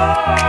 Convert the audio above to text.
Oh.